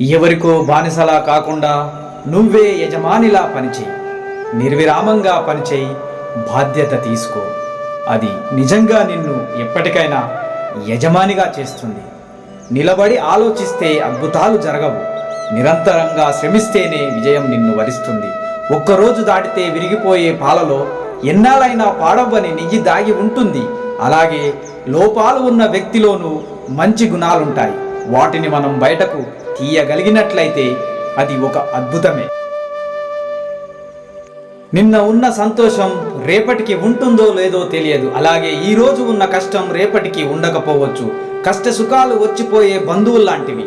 ఎవరికో బానిసలా కాకుండా నువ్వే యజమానిలా పనిచేయి. నిర్విరామంగా పనిచేయి. బాధ్యత తీసుకో. అది నిజంగా నిన్ను ఎప్పటికైనా యజమానిగా చేస్తుంది. నిలబడి ఆలోచిస్తే అద్భుతాలు జరగవు. నిరంతరంగా శ్రమిస్తేనే విజయం నిన్ను వరిస్తుంది. ఒక్కరోజు దాటితే విరిగిపోయే పాలలో ఎన్నాళ్ళైనా పాడవ్వని నెయ్యి దాగి ఉంటుంది. అలాగే లోపాలు ఉన్న వ్యక్తిలోనూ మంచి గుణాలుంటాయి. వాటిని మనం బయటకు తీయగలిగినట్లయితే అది ఒక అద్భుతమే. నిన్న ఉన్న సంతోషం రేపటికి ఉంటుందో లేదో తెలియదు. అలాగే ఈ రోజు ఉన్న కష్టం రేపటికి ఉండకపోవచ్చు. కష్ట సుఖాలు వచ్చిపోయే బంధువుల్లాంటివి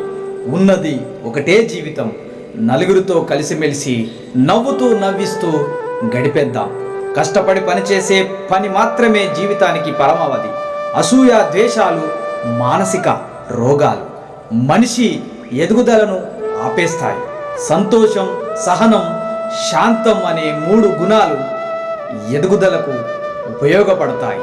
ఉన్నది ఒకటే జీవితం. నలుగురితో కలిసిమెలిసి నవ్వుతూ నవ్విస్తూ గడిపేద్దాం. కష్టపడి పనిచేసే పని మాత్రమే జీవితానికి పరమావధి. అసూయ ద్వేషాలు మానసిక రోగాలు. మనిషి ఎదుగుదలను ఆపేస్తాయి. సంతోషం సహనం శాంతం అనే మూడు గుణాలు ఎదుగుదలకు ఉపయోగపడతాయి.